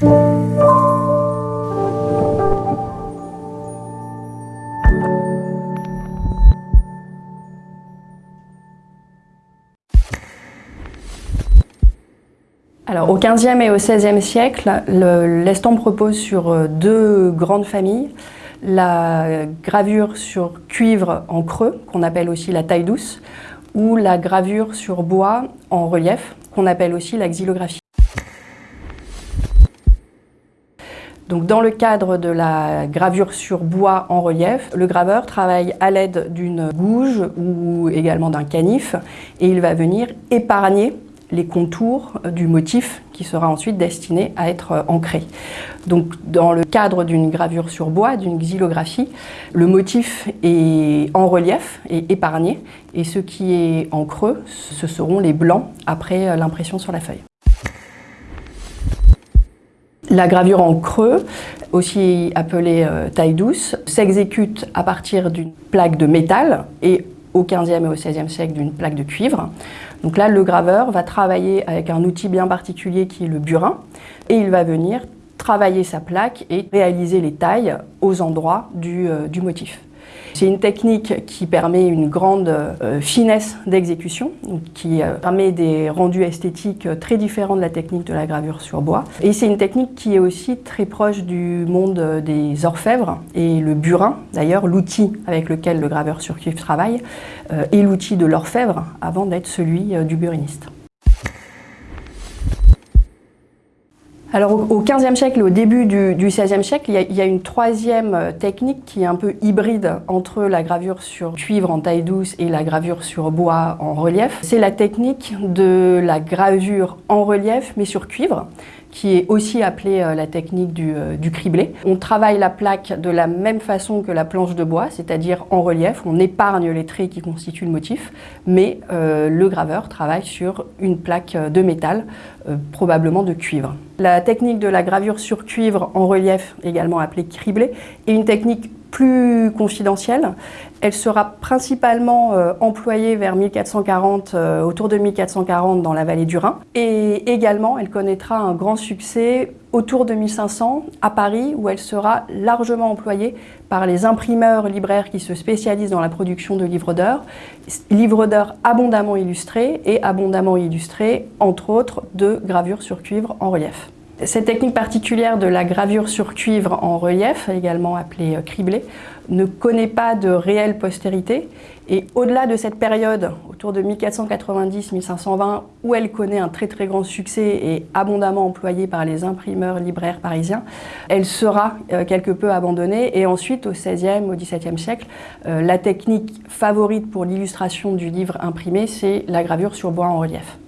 Alors, au XVe et au XVIe siècle, l'estampe repose sur euh, deux grandes familles. La gravure sur cuivre en creux, qu'on appelle aussi la taille douce, ou la gravure sur bois en relief, qu'on appelle aussi la xylographie. Donc, dans le cadre de la gravure sur bois en relief, le graveur travaille à l'aide d'une gouge ou également d'un canif et il va venir épargner les contours du motif qui sera ensuite destiné à être ancré. Donc dans le cadre d'une gravure sur bois, d'une xylographie, le motif est en relief et épargné et ce qui est en creux, ce seront les blancs après l'impression sur la feuille. La gravure en creux, aussi appelée euh, taille douce, s'exécute à partir d'une plaque de métal et au 15e et au 16e siècle d'une plaque de cuivre. Donc là, le graveur va travailler avec un outil bien particulier qui est le burin et il va venir travailler sa plaque et réaliser les tailles aux endroits du, euh, du motif. C'est une technique qui permet une grande euh, finesse d'exécution, qui euh, permet des rendus esthétiques euh, très différents de la technique de la gravure sur bois. Et c'est une technique qui est aussi très proche du monde des orfèvres et le burin, d'ailleurs l'outil avec lequel le graveur sur cuivre travaille, est l'outil de l'orfèvre avant d'être celui du buriniste. Alors au XVe siècle, au début du, XVIe siècle, il y, a, une troisième euh, technique qui est un peu hybride entre la gravure sur cuivre en taille douce et la gravure sur bois en relief. C'est la technique de la gravure en relief mais sur cuivre qui est aussi appelée euh, la technique du, euh, du, criblé. On travaille la plaque de la même façon que la planche de bois, c'est-à-dire en relief, on épargne les traits qui constituent le motif, mais le graveur travaille sur une plaque de métal, probablement de cuivre. La technique de la gravure sur cuivre en relief, également appelée criblé, est une technique plus confidentielle. Elle sera principalement euh, employée vers 1440, euh, autour de 1440 dans la vallée du Rhin. Et également, elle connaîtra un grand succès autour de 1500 à Paris, où elle sera largement employée par les imprimeurs libraires qui se spécialisent dans la production de livres d'heures. Livres d'heures abondamment illustrés et abondamment illustrés, entre autres, de gravures sur cuivre en relief. Cette technique particulière de la gravure sur cuivre en relief, également appelée euh, criblé, ne connaît pas de réelle postérité et au-delà de cette période, autour de 1490-1520, où elle connaît un très très grand succès et abondamment employée par les imprimeurs libraires parisiens, elle sera euh, quelque peu abandonnée et ensuite au XVIe, au XVIIe siècle, euh, la technique favorite pour l'illustration du livre imprimé, c'est la gravure sur bois en relief.